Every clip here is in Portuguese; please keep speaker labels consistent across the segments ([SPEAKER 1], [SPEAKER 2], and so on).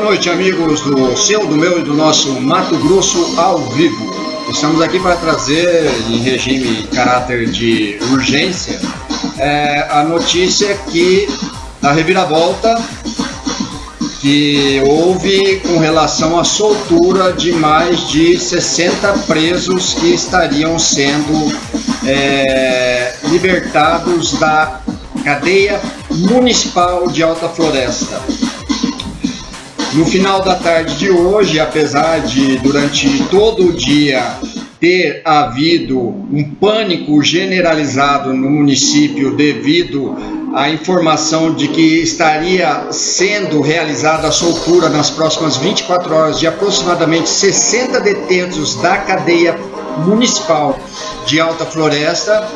[SPEAKER 1] noite, amigos do seu, do meu e do nosso Mato Grosso ao vivo. Estamos aqui para trazer, em regime caráter de urgência, é, a notícia que a reviravolta que houve com relação à soltura de mais de 60 presos que estariam sendo é, libertados da cadeia municipal de Alta Floresta. No final da tarde de hoje, apesar de durante todo o dia ter havido um pânico generalizado no município devido à informação de que estaria sendo realizada a soltura nas próximas 24 horas de aproximadamente 60 detentos da cadeia municipal de Alta Floresta,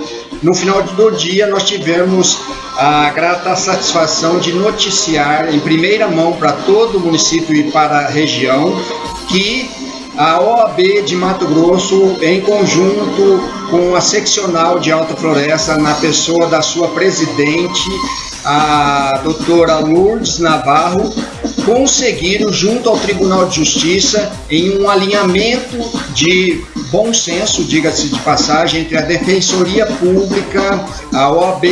[SPEAKER 1] no final do dia nós tivemos a grata satisfação de noticiar em primeira mão para todo o município e para a região que a OAB de Mato Grosso, em conjunto com a seccional de Alta Floresta, na pessoa da sua presidente, a doutora Lourdes Navarro, conseguiram, junto ao Tribunal de Justiça, em um alinhamento de bom senso, diga-se de passagem, entre a Defensoria Pública, a OAB,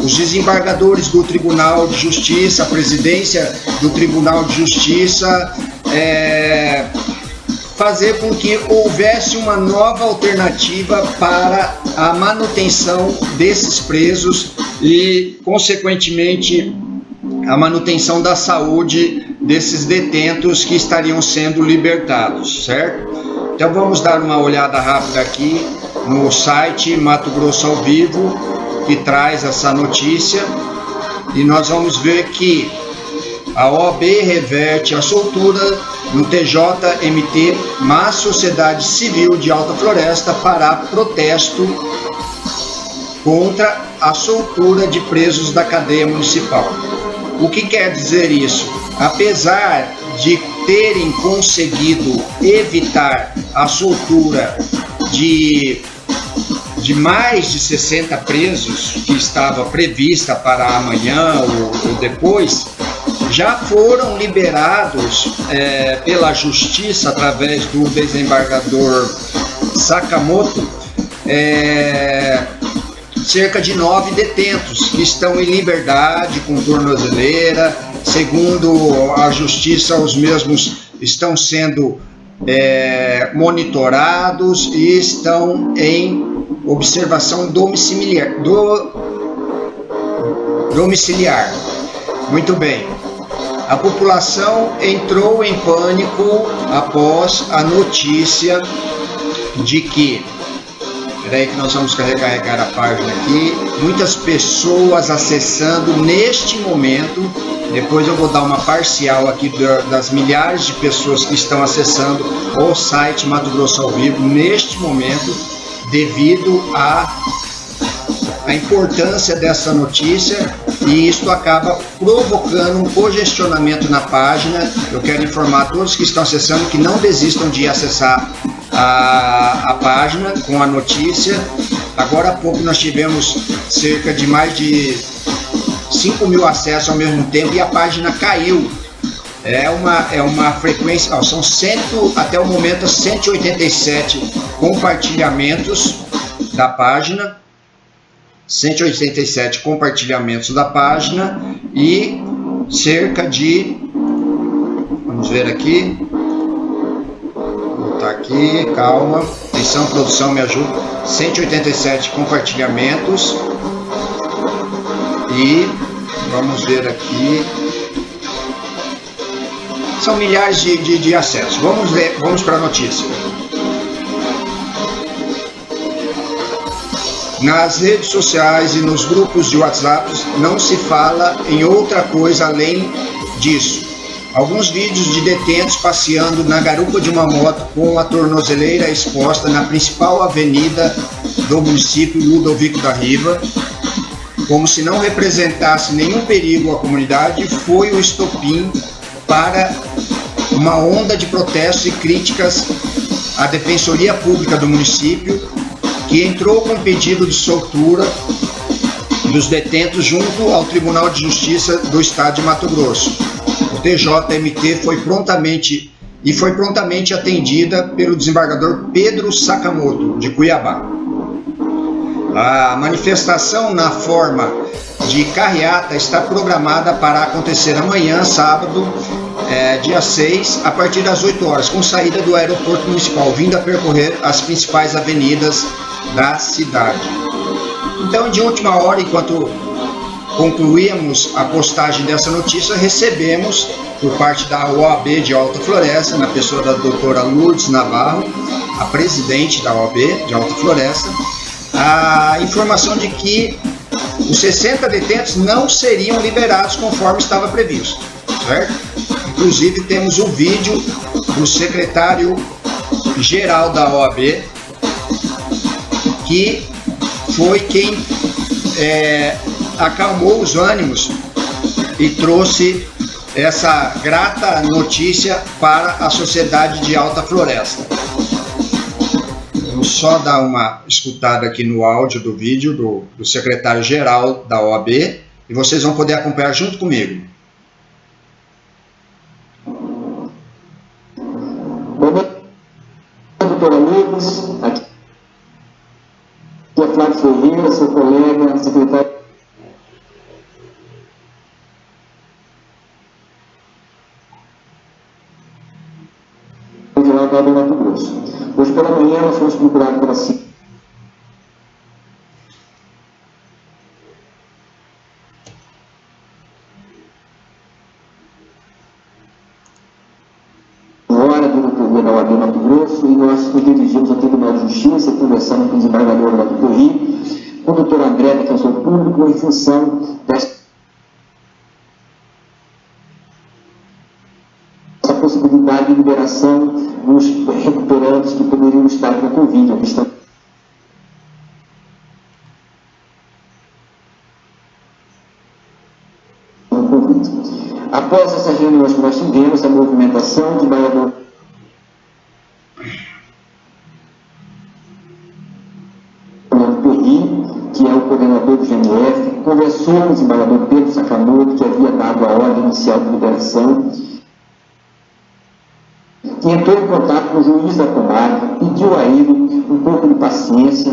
[SPEAKER 1] os desembargadores do Tribunal de Justiça, a presidência do Tribunal de Justiça, é, fazer com que houvesse uma nova alternativa para a manutenção desses presos e, consequentemente, a manutenção da saúde desses detentos que estariam sendo libertados, certo? Então vamos dar uma olhada rápida aqui no site Mato Grosso ao Vivo, que traz essa notícia, e nós vamos ver que a OAB reverte a soltura no TJMT, mas Sociedade Civil de Alta Floresta para protesto contra a soltura de presos da cadeia municipal. O que quer dizer isso? Apesar de terem conseguido evitar a soltura de, de mais de 60 presos que estava prevista para amanhã ou, ou depois, já foram liberados é, pela justiça através do desembargador Sakamoto é, cerca de nove detentos que estão em liberdade com tornozeleira. Segundo a justiça, os mesmos estão sendo é, monitorados e estão em observação domiciliar. Do, domiciliar. Muito bem. A população entrou em pânico após a notícia de que Espera aí que nós vamos recarregar a página aqui. Muitas pessoas acessando neste momento. Depois eu vou dar uma parcial aqui das milhares de pessoas que estão acessando o site Mato Grosso ao Vivo neste momento, devido a a importância dessa notícia e isso acaba provocando um congestionamento na página. Eu quero informar a todos que estão acessando que não desistam de acessar a, a página com a notícia. Agora há pouco nós tivemos cerca de mais de 5 mil acessos ao mesmo tempo e a página caiu. É uma, é uma frequência, ó, são cento, até o momento 187 compartilhamentos da página, 187 compartilhamentos da página e cerca de, vamos ver aqui, tá aqui, calma. Atenção, produção, me ajuda. 187 compartilhamentos. E vamos ver aqui. São milhares de, de, de acessos. Vamos ver, vamos para a notícia. Nas redes sociais e nos grupos de WhatsApp não se fala em outra coisa além disso. Alguns vídeos de detentos passeando na garupa de uma moto com a tornozeleira exposta na principal avenida do município Ludovico da Riva, como se não representasse nenhum perigo à comunidade, foi o estopim para uma onda de protestos e críticas à Defensoria Pública do município, que entrou com pedido de soltura dos detentos junto ao Tribunal de Justiça do Estado de Mato Grosso o TJMT foi prontamente e foi prontamente atendida pelo desembargador Pedro Sakamoto, de Cuiabá. A manifestação na forma de carreata está programada para acontecer amanhã, sábado, é, dia 6, a partir das 8 horas, com saída do aeroporto municipal, vindo a percorrer as principais avenidas da cidade. Então, de última hora, enquanto concluímos a postagem dessa notícia, recebemos por parte da OAB de Alta Floresta, na pessoa da doutora Lourdes Navarro, a presidente da OAB de Alta Floresta, a informação de que os 60 detentos não seriam liberados conforme estava previsto, certo? Inclusive temos um vídeo do secretário geral da OAB que foi quem é, acalmou os ânimos e trouxe essa grata notícia para a sociedade de Alta Floresta. Vamos só dar uma escutada aqui no áudio do vídeo do, do secretário-geral da OAB e vocês vão poder acompanhar junto comigo.
[SPEAKER 2] Boa noite, amigos. Flávio Ferreira, seu colega, secretário do Mato Grosso. Hoje pela manhã nós fomos procurados pela Hora Justiça, conversando com o desembargador lá do Corri, com o doutor André, defensor público, em função desta possibilidade de liberação dos recuperantes que poderiam estar com a Covid, ou. Após essas reuniões que nós tivemos, a movimentação de Baiador coordenador do GMF, conversou com o desembargador Pedro Sakamoto, que havia dado a ordem inicial de liberação, entrou em contato com o juiz da comarca, pediu a ele um pouco de paciência,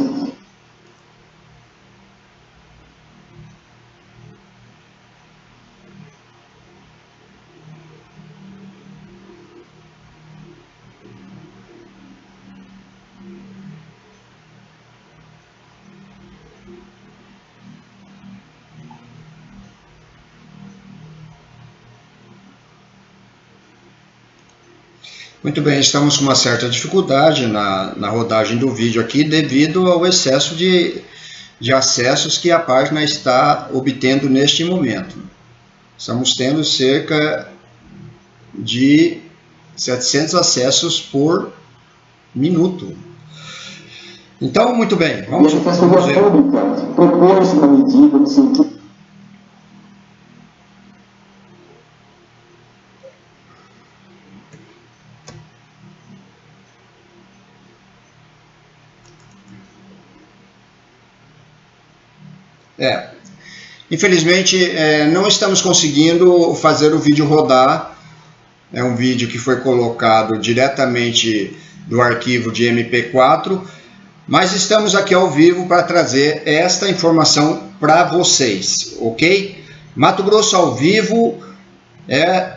[SPEAKER 1] Muito bem, estamos com uma certa dificuldade na, na rodagem do vídeo aqui devido ao excesso de, de acessos que a página está obtendo neste momento. Estamos tendo cerca de 700 acessos por minuto. Então, muito bem, vamos,
[SPEAKER 2] vamos ver. Propôs uma medida no sentido
[SPEAKER 1] É. Infelizmente, é, não estamos conseguindo fazer o vídeo rodar. É um vídeo que foi colocado diretamente do arquivo de MP4, mas estamos aqui ao vivo para trazer esta informação para vocês, ok? Mato Grosso ao vivo é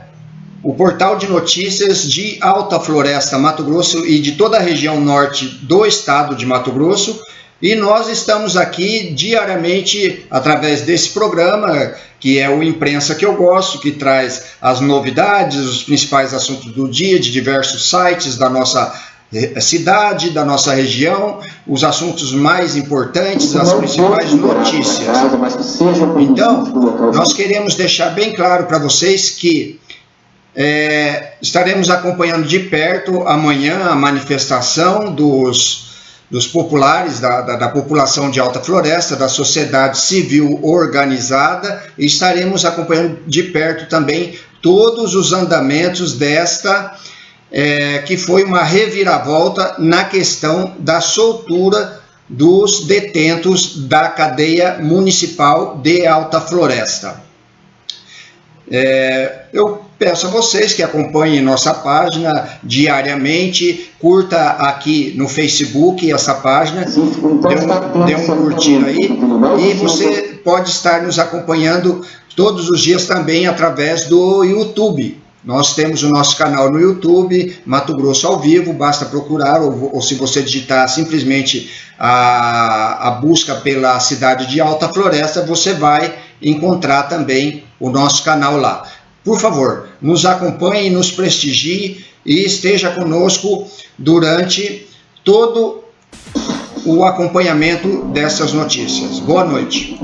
[SPEAKER 1] o portal de notícias de Alta Floresta, Mato Grosso e de toda a região norte do estado de Mato Grosso e nós estamos aqui diariamente através desse programa, que é o Imprensa que eu gosto, que traz as novidades, os principais assuntos do dia de diversos sites da nossa eh, cidade, da nossa região, os assuntos mais importantes, as principais notícias. Então, nós queremos deixar bem claro para vocês que é, estaremos acompanhando de perto amanhã a manifestação dos dos populares, da, da, da, população de Alta Floresta, da sociedade civil organizada, e estaremos acompanhando de perto também todos os andamentos desta, é, que foi uma reviravolta na questão da soltura dos detentos da cadeia municipal de Alta Floresta. É, eu peço a vocês que acompanhem nossa página diariamente, curta aqui no Facebook essa página, dê um, dê um curtir aí, e você pode estar nos acompanhando todos os dias também através do YouTube. Nós temos o nosso canal no YouTube, Mato Grosso ao vivo, basta procurar, ou, ou se você digitar simplesmente a, a busca pela cidade de Alta Floresta, você vai encontrar também o nosso canal lá. Por favor, nos acompanhe, nos prestigie e esteja conosco durante todo o acompanhamento dessas notícias. Boa noite.